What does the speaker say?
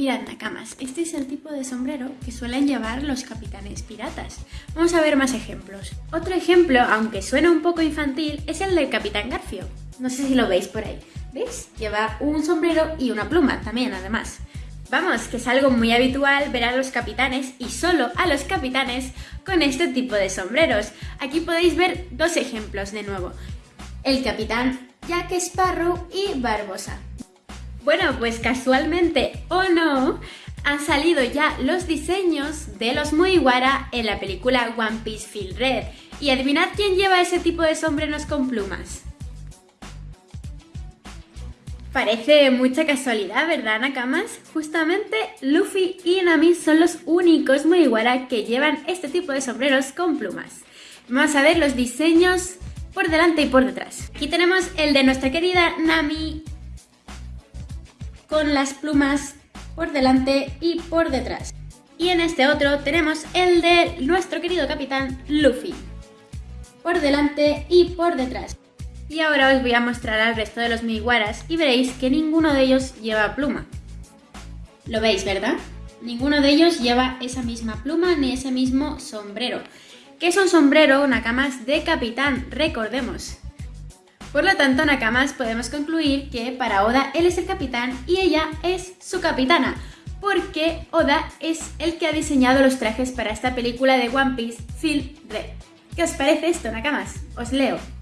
Mirad, este es el tipo de sombrero que suelen llevar los capitanes piratas. Vamos a ver más ejemplos. Otro ejemplo, aunque suena un poco infantil, es el del Capitán Garfio. No sé si lo veis por ahí. ¿Veis? Lleva un sombrero y una pluma también, además. Vamos, que es algo muy habitual ver a los capitanes y solo a los capitanes con este tipo de sombreros. Aquí podéis ver dos ejemplos de nuevo. El capitán Jack Sparrow y Barbosa. Bueno, pues casualmente o no, han salido ya los diseños de los Mugiwara en la película One Piece Field Red. Y adivinad quién lleva ese tipo de sombreros con plumas. Parece mucha casualidad, ¿verdad, Nakamas? Justamente Luffy y Nami son los únicos Mugiwara que llevan este tipo de sombreros con plumas. Vamos a ver los diseños por delante y por detrás. Aquí tenemos el de nuestra querida Nami con las plumas por delante y por detrás. Y en este otro tenemos el de nuestro querido capitán Luffy por delante y por detrás. Y ahora os voy a mostrar al resto de los Mugiwaras y veréis que ninguno de ellos lleva pluma. Lo veis, ¿verdad? Ninguno de ellos lleva esa misma pluma ni ese mismo sombrero. Que es un sombrero, Nakamas, de capitán, recordemos. Por lo tanto, Nakamas, podemos concluir que para Oda él es el capitán y ella es su capitana, porque Oda es el que ha diseñado los trajes para esta película de One Piece, Phil Red. ¿Qué os parece esto, Nakamas? Os leo.